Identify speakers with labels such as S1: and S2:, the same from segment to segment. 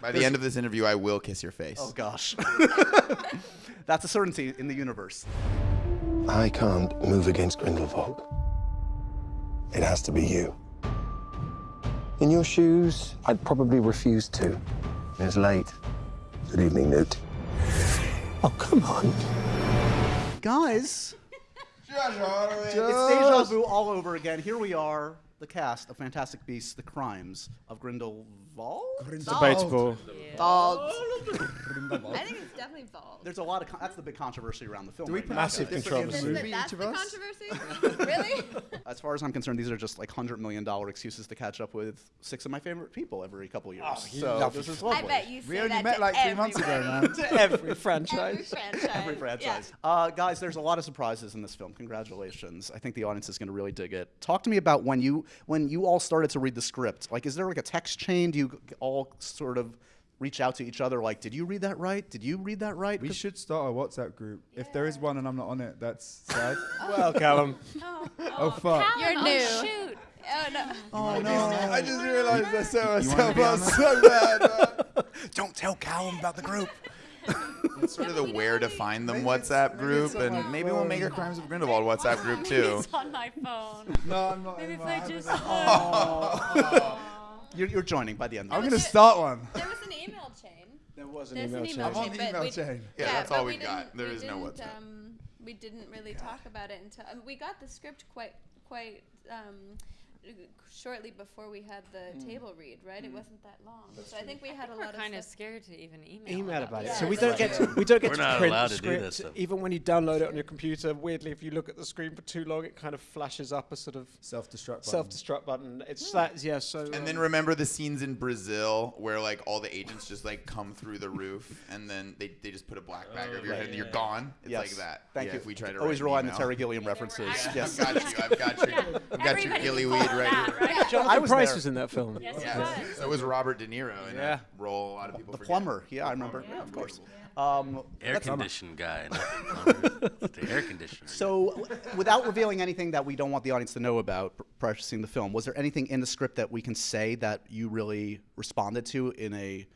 S1: By the end of this interview, I will kiss your face.
S2: Oh gosh. That's a certainty in the universe.
S3: I can't move against Grindelwald. It has to be you. In your shoes, I'd probably refuse to. It's late. Good evening, Newt. Oh, come on.
S2: Guys, it's deja vu all over again. Here we are, the cast of Fantastic Beasts: The Crimes of Grindelwald.
S4: Debatable.
S2: Uh,
S5: I think it's definitely Bald.
S2: there's a lot of con- that's the big controversy around the film.
S6: Do we
S2: right
S4: Massive
S6: it differently in
S4: controversy.
S5: Isn't it that's the controversy? really?
S2: As far as I'm concerned, these are just like hundred million dollar excuses to catch up with six of my favorite people every couple years.
S4: you
S2: so
S4: love
S2: this
S4: it.
S2: is
S5: I bet you say
S6: We only
S5: that
S6: met
S5: to
S6: like three months ago, man.
S4: to every
S5: Every
S4: franchise.
S5: franchise.
S2: Every franchise. Uh, guys, there's a lot of surprises in this film. Congratulations. I think the audience is going to really dig it. Talk to me about when you when you all started to read the script. Like, is there like a text chain? Do you all sort of reach out to each other? Like, did you read that right? Did you read that right?
S6: We should start a WhatsApp group. If there is one and I'm not on it, that's sad.
S4: Well, Callum.
S6: oh, oh, oh, oh. fuck.
S5: You're
S7: Oh,
S5: new.
S7: shoot.
S5: Oh no.
S2: Oh no!
S6: I just realized I set myself
S1: be
S6: up so bad.
S2: Don't tell Callum about the group.
S1: It's sort of the where to find them WhatsApp group, and maybe we'll make a Crimes of Grindelwald WhatsApp group too.
S7: It's on my phone.
S6: No, I'm not.
S7: Maybe if I
S6: habit.
S7: just.
S2: You're, you're joining by the end.
S6: I'm
S2: of
S6: gonna start one.
S5: There was an email chain.
S4: There was an
S5: There's
S4: email
S5: an
S4: chain.
S5: email
S6: I'm on the
S5: but
S6: email
S5: we-
S6: chain.
S1: Yeah, that's
S5: but
S1: all
S5: we
S1: we've got.
S5: didn't-
S1: There
S5: we
S1: is no
S5: didn't,
S1: WhatsApp.
S5: Um, we didn't really talk about it until um, we got the script quite quite um, shortly before we had the table read. Right, it wasn't that long. so I think we had a
S7: We're
S5: lot
S7: kind
S5: of
S7: of scared to even email.
S4: Email about it.
S5: Yeah.
S4: So we don't get to, we don't get
S8: We're
S4: to
S8: not
S4: print
S8: allowed
S4: the
S8: to do
S4: script.
S8: this stuff.
S4: Even when you download it on your computer, weirdly, if you look at the screen for too long, it kind of flashes up a sort of
S6: Self-destruct. button.
S4: self-destruct button. It's that, yeah. So
S1: And
S4: um,
S1: then remember the scenes in Brazil where like all the agents just like come through the roof and then they, they just put a black bag over your head and you're gone. It's
S2: Yes.
S1: like that.
S2: Thank
S1: Yeah,
S2: you.
S1: If we try to
S2: always rely on the. Terry Gilliam references. yes.
S1: I've got you. I've got your, I've got your
S7: Everybody
S1: gilly weed right
S7: that,
S1: here.
S7: right?
S4: Jonathan
S2: I was
S4: Pryce
S2: there.
S4: was in that film.
S7: Yes,
S1: Yeah.
S7: it was.
S1: So was Robert De Niro in
S4: Yeah.
S1: a role a lot of people
S2: The
S1: forget.
S2: plumber. Yeah, I remember. Yeah, of course. Um,
S8: Air
S2: that's-
S8: conditioned guy. the air conditioner.
S2: So, without revealing anything that we don't want the audience to know about pr- prior to seeing the film, was there anything in the script that we can say that you really responded to in a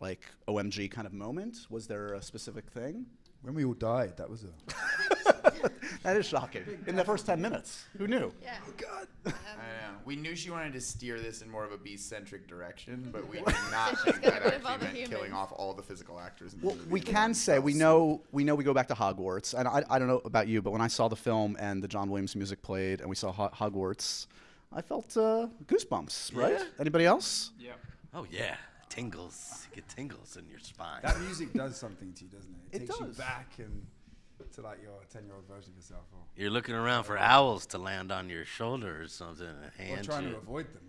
S2: like OMG kind of moment? Was there a specific thing?
S6: When we all died, that was a.
S2: That is shocking. In the first ten minutes, who knew?
S5: Yeah. God.
S1: I know. We knew she wanted to steer this in more of a beast-centric direction, but we did not think that
S5: rid of all
S1: actually meant killing off all the physical actors. In the
S2: Well,
S1: movie
S2: we can say we know we know we go back to Hogwarts, and I, I don't know about you, but when I saw the film and the John Williams music played, and we saw Ho- Hogwarts, I felt uh, goosebumps. Right?
S8: Yeah.
S2: Anybody else? Yeah.
S8: Oh yeah, tingles. You get tingles in your spine.
S6: That music does something to you, doesn't it?
S2: It
S6: takes
S2: does.
S6: you back and to like your ten-year-old version of yourself, or,
S8: You're looking around for owls to land on your shoulder or something and
S6: or
S8: hand
S6: trying
S8: you.
S6: to avoid them.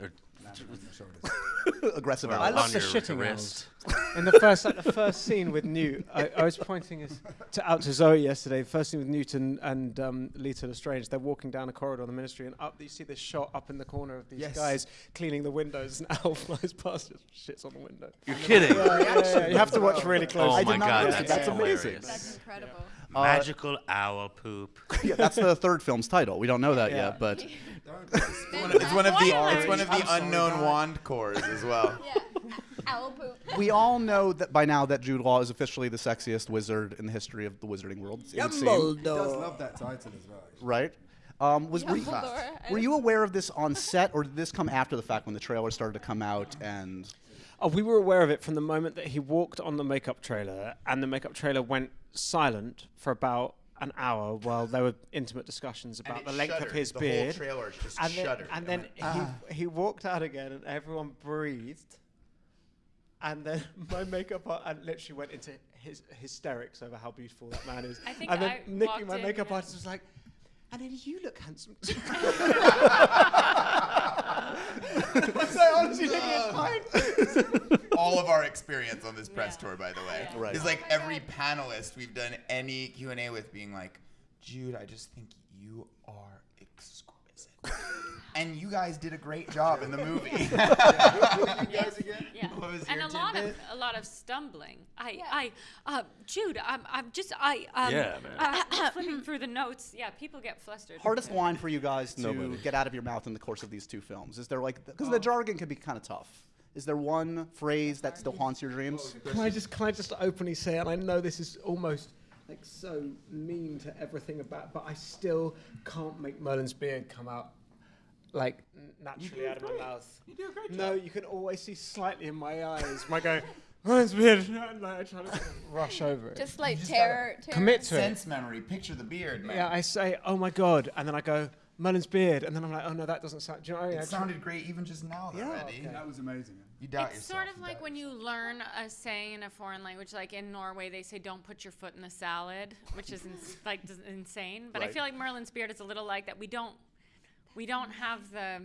S8: or-
S6: landing on your shoulders.
S2: Aggressive.
S8: or
S4: I
S2: owls.
S4: love the
S8: your
S4: shitting
S8: wrist.
S4: In the first, like, the first scene with Newt, I, I was pointing us to, out to Zoe yesterday. First scene with Newt and, and um, Leta Lestrange. They're walking down a corridor in the Ministry, and up you see this shot up in the corner of these
S6: Yes.
S4: guys cleaning the windows, and Owl flies past, and shits on the window.
S8: You're kidding.
S4: Yeah, yeah, yeah, You have to watch really close.
S8: Oh
S4: closely.
S2: did
S8: my
S2: not
S8: god,
S2: notice
S8: that's.
S2: That's amazing.
S5: That's incredible.
S8: Magical owl poop.
S2: yeah, that's the third film's title. We don't know that
S4: Yeah.
S2: yet, but
S1: It's one of the it's one of the unknown wand cores as well.
S5: Yeah. Owl poop.
S2: we all know that by now that Jude Law is officially the sexiest wizard in the history of the wizarding world. It would seem,
S6: He does love that title as well.
S2: right? Um, was were you,
S5: Dumbledore.
S2: Were you aware of this on set, or did this come after the fact when the trailer started to come out? And
S4: Oh, we were aware of it from the moment that he walked on the makeup trailer, and the makeup trailer went silent for about an hour while there were intimate discussions about the length of his
S1: The whole
S4: beard.
S1: trailer just
S4: and then, and then
S1: went,
S4: he, he walked out again, and everyone breathed. And then my makeup art and literally went into his hysterics over how beautiful that man is.
S7: I think
S4: and then
S7: I
S4: Nikki, my makeup
S7: and-
S4: artist, was like, "And then you look handsome too." so honestly, Nikki, it's fine.
S1: All of our experience on this press
S7: Yeah.
S1: tour, by the way.
S7: Yeah.
S2: Right.
S1: Is like every panelist we've done any Q and A with being like, Jude, I just think you are exquisite, and you guys did a great job in the movie.
S7: Yeah.
S1: What was
S7: and
S1: your
S7: a lot of a lot of stumbling. I
S5: Yeah.
S7: I uh, Jude, I'm I'm just I um,
S8: Yeah, man.
S7: uh, flipping through the notes. Yeah, people get flustered.
S2: hardest line for you guys to
S4: Nobody.
S2: get out of your mouth in the course of these two films? Is there like because the jargon can be kind of tough? Is there one phrase that still haunts your dreams?
S4: Oh, can I just can I just openly say, and I know this is almost like so mean to everything about, but I still can't make Merlin's beard come out like naturally out of my mouth.
S1: You do a great
S4: No, you can always see slightly in my eyes. My go, Merlin's beard, and like, I try to rush over it.
S5: Just like
S1: just
S5: terror, terror.
S4: Commit to it.
S1: Sense memory. Picture the beard, man.
S4: Yeah, I say, oh my god, and then I go, Merlin's beard, and then I'm like, oh no, that doesn't sound. Do you know what I mean?
S1: It
S4: try-
S1: sounded great even just now, though,
S4: Yeah,
S1: Eddie.
S4: okay.
S6: That was amazing.
S1: You doubt
S7: it's
S1: yourself.
S7: sort of like when you learn a saying in a foreign language, like in Norway, they say "Don't put your foot in the salad," which is ins- like insane. But I feel like Merlin's beard is a little like that. We don't, we don't have the.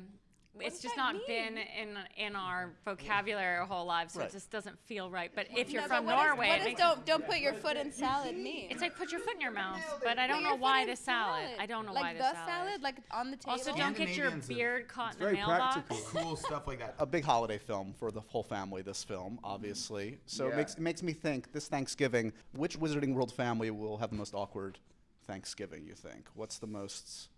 S7: It's just
S5: that
S7: not been in in our vocabulary our whole lives, so
S2: Right.
S7: it just doesn't feel right. But if you're
S5: No,
S7: from
S5: but
S7: Norway,
S5: what
S7: it
S5: don't don't put your foot in salad mean?
S7: it's like put your foot in your mouth. But I don't know why the salad. I don't know
S5: like
S7: why
S5: the
S7: the salad.
S5: like on the table.
S7: Also, don't get your beard caught in a
S6: very
S7: mailbox.
S6: practical.
S1: cool stuff like that.
S2: a big holiday film for the whole family. This film, obviously, so it makes it makes me think this Thanksgiving, which Wizarding World family will have the most awkward Thanksgiving? You think? What's the most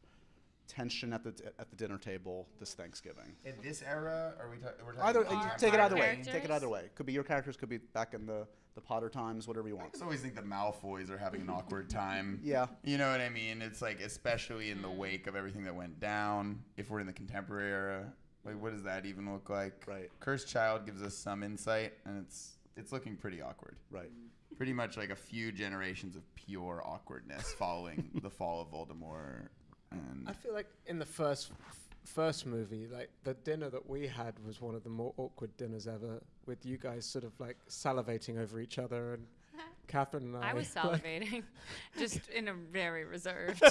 S2: tension at the at the dinner table this Thanksgiving?
S1: In this era, are we ta- we're talking
S2: Either
S1: about
S2: uh, take it
S7: our
S2: either way. Take it
S7: characters?
S2: either way. Could be your characters. Could be back in the the Potter times. Whatever you
S1: I
S2: want.
S1: just always think the Malfoys are having an awkward time.
S2: Yeah.
S1: You know what I mean? It's like, especially in the wake of everything that went down, if we're in the contemporary era, like, what does that even look like?
S2: Right.
S1: Cursed Child gives us some insight, and it's it's looking pretty awkward.
S2: Right.
S1: Pretty much like a few generations of pure awkwardness following the fall of Voldemort. And
S4: I feel like in the first f- first movie, like the dinner that we had was one of the more awkward dinners ever, with you guys sort of like salivating over each other, and Katherine and I.
S7: I was
S4: like-
S7: salivating, just in a very reserved,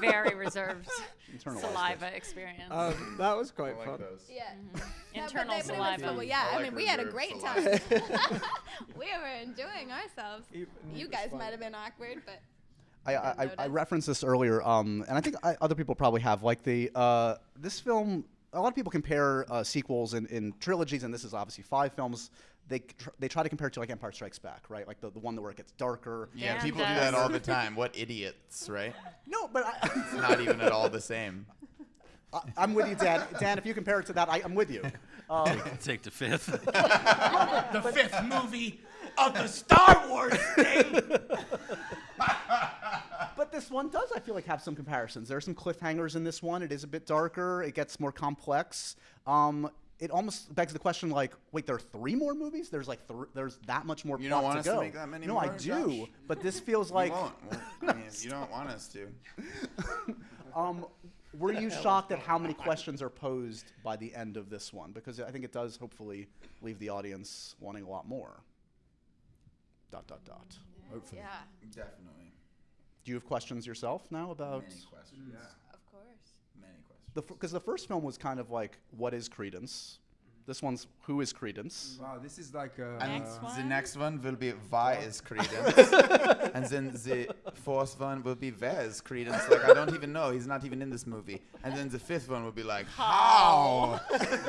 S7: very reserved
S2: Internalized
S7: saliva
S2: it.
S7: experience.
S4: um, that was quite fun.
S1: those.
S5: Yeah. No, but
S7: Internal
S5: they- but
S7: saliva.
S5: cool. Yeah,
S1: I
S5: I,
S1: like
S5: mean, we had a great
S1: saliva.
S5: time. we were enjoying ourselves.
S4: You-
S5: You guys might have been awkward, but
S2: I, I, I, I referenced this earlier, um, and I think I, other people probably have. Like the uh, this film, a lot of people compare uh, sequels in, in trilogies, and this is obviously five films. They tr- they try to compare it to like Empire Strikes Back, right? Like the, the one where it gets darker.
S1: Yeah,
S7: Dan
S1: people do that all the time. What idiots, right?
S2: No, but I,
S1: It's not even at all the same.
S2: I, I'm with you, Dan. Dan, if you compare it to that, I, I'm with you. Uh,
S8: Take the fifth.
S9: the fifth movie of the Star Wars thing.
S2: But this one does, I feel like, have some comparisons. There are some cliffhangers in this one. It is a bit darker. It gets more complex. Um, it almost begs the question, like, wait, there are three more movies? There's like, th- there's that much more
S1: You
S2: plot
S1: don't want
S2: to
S1: us to make that many
S2: no, I do.
S1: Josh?
S2: But this feels
S1: You
S2: like,
S1: won't. Well, I mean, you don't want us to.
S2: um, were you shocked at how many questions are posed by the end of this one? Because I think it does hopefully leave the audience wanting a lot more. Dot dot dot.
S6: Hopefully.
S5: yeah,
S1: Definitely.
S2: Do you have questions yourself now about?
S1: Many questions. Mm. Yeah.
S5: of course.
S1: Many questions.
S2: Because the first film was kind of like what is Credence. Mm-hmm. This one's who is Credence.
S6: Wow, this is like a.
S1: And
S7: Next
S1: the
S7: one?
S1: next one will be why is Credence, and then the fourth one will be where is Credence? Like I don't even know. He's not even in this movie. And then the fifth one will be like how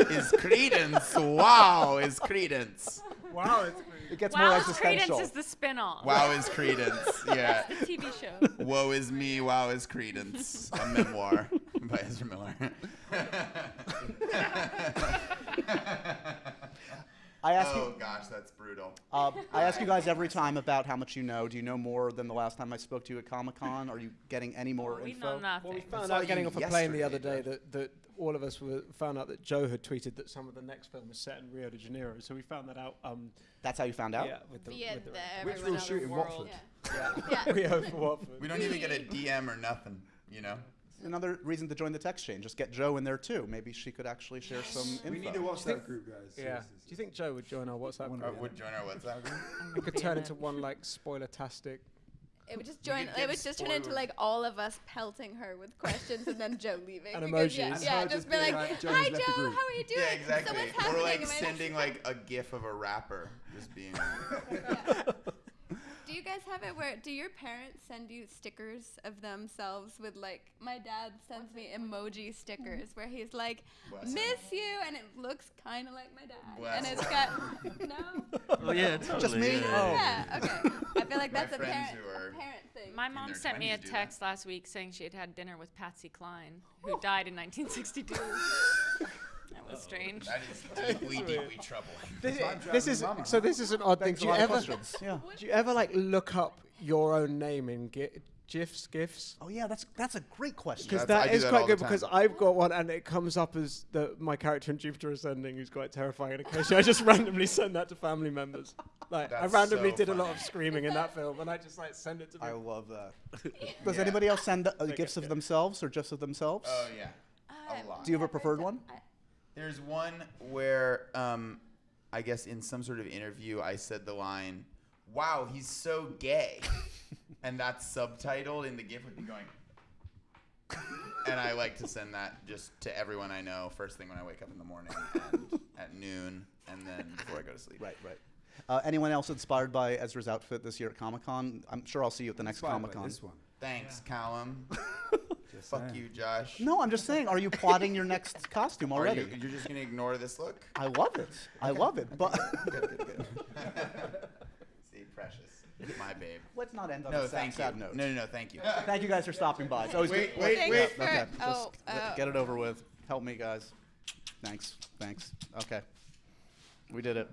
S1: is Credence? Wow, is Credence?
S4: Wow, it's
S2: It gets more
S7: wow,
S2: existential.
S7: Credence is the spin-off.
S1: Wow is Credence. Yeah.
S7: The TV show.
S1: Woe is me. Wow is Credence. A memoir by Ezra Miller.
S2: I ask
S1: oh
S2: you.
S1: gosh, that's brutal.
S2: Uh, I ask you guys every time about how much you know. Do you know more than the last time I spoke to you at Comic Con? Are you getting any more
S7: we
S2: info?
S7: know nothing.
S4: Well, we found out getting off a plane the other day that, that all of us were found out that Jo had tweeted that some of the next film was set in Rio de Janeiro. So we found that out. Um,
S2: That's how you found out.
S4: yeah, with the,
S5: Via
S4: with the
S5: the
S6: Which we'll
S5: other
S6: shoot in
S5: world.
S6: Watford.
S5: Yeah. yeah.
S4: Rio for Watford.
S1: We don't even get a DM or nothing. You know.
S2: Another reason to join the text chain. Just get Jo in there too. Maybe she could actually share some info.
S6: We need to watch
S4: Do you
S6: group, guys.
S4: Yeah.
S6: seriously.
S4: Do you think Jo would join our WhatsApp
S6: One
S1: Uh, would join our WhatsApp group.
S4: We could turn into one like spoiler-tastic.
S5: It would just join. It would just turn into like all of us pelting her with questions and then Jo leaving.
S4: And
S5: because,
S4: emojis.
S5: yeah
S6: And her
S5: just
S6: just
S5: be like,
S6: being
S5: "Hi
S6: Jo,
S5: how are you doing?
S1: Yeah, exactly.
S5: So what's
S1: or
S5: happening?
S1: like
S5: Am I-
S1: sending like a gif of a rapper just being.
S5: Do you guys have it where do your parents send you stickers of themselves with like my dad sends me emoji stickers where he's like
S1: Bless him.
S5: miss you and it looks kind of like my dad and
S1: Bless
S5: it's got no
S8: Oh yeah, totally.
S2: Just me?
S8: yeah.
S2: Oh.
S5: yeah okay I feel like that's a parent a parent thing
S7: My mom sent me a
S1: 20s do that.
S7: text last week saying she had had dinner with Patsy Cline, who died in 1962. That was strange.
S1: That is deeply, deeply troubling.
S4: This, this is
S6: mama,
S4: so. This is an odd thing.
S2: Begs
S4: Do you ever?
S2: Yeah.
S4: Do you ever like look up your own name in gi- gifs, gifs?
S2: Oh yeah, that's that's a great question.
S4: Because
S1: That's-
S4: that
S1: do that
S4: quite good because. I've got one and it comes up as the my character in Jupiter Ascending who's quite terrifying and occasionally I just randomly send that to family members. Like I randomly
S1: so
S4: did a lot of screaming in that film and I just like send it to
S2: I
S4: people.
S2: love that. Does
S1: Yeah.
S2: anybody else send uh,
S4: Okay,
S2: gifts of
S4: good.
S2: themselves or gifs of themselves?
S1: Oh yeah.
S5: Uh,
S1: A lot.
S2: Do you have a preferred one?
S5: I-
S1: There's one where um, I guess in some sort of interview I said the line, "Wow, he's so gay," and that's subtitled in the GIF with me going. and I like to send that just to everyone I know first thing when I wake up in the morning and at noon and then before I go to sleep.
S2: Right, right. Uh, anyone else inspired by Ezra's outfit this year at Comic Con? I'm sure I'll see you at the next
S6: Inspired by
S2: Comic Con.
S6: This one.
S1: Thanks, Callum.
S6: Just
S1: Fuck
S6: saying.
S1: you, Josh.
S2: No, I'm just saying. Are you plotting your next costume
S1: Are
S2: already?
S1: you, you're just gonna ignore this look?
S2: I love it. I love it. But
S1: good, good, good. See, precious, my babe.
S2: let's not end on
S1: No,
S2: a sad,
S1: thank you.
S2: sad note.
S1: No, no, no, thank you.
S2: Thank you guys for stopping by. It's always
S1: Wait,
S2: good.
S1: wait,
S5: Thanks
S1: wait.
S5: for-
S2: Okay,
S5: oh,
S2: just get-
S5: uh,
S2: get it over with. Help me, guys. Thanks. Thanks. Okay. We did it.